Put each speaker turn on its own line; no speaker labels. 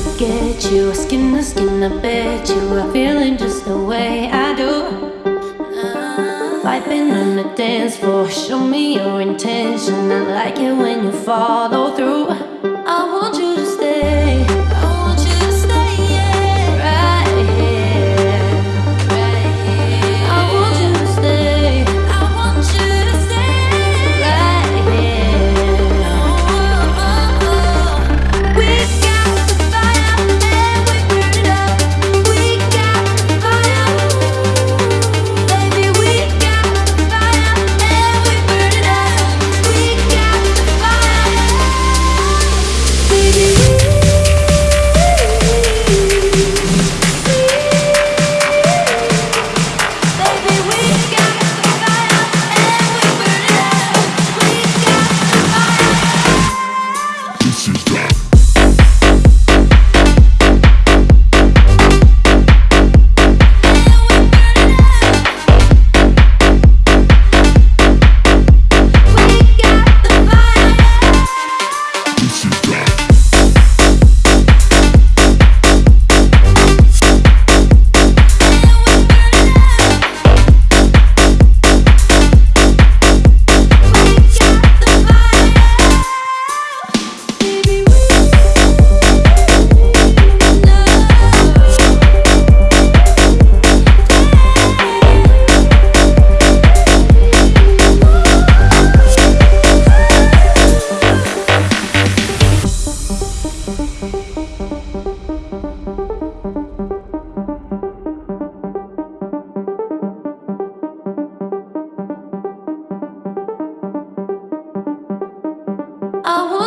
forget you. Skin to skin, I bet you are feeling just the way I do. Vibing on the dance floor, show me your intention. I like it when you follow through. I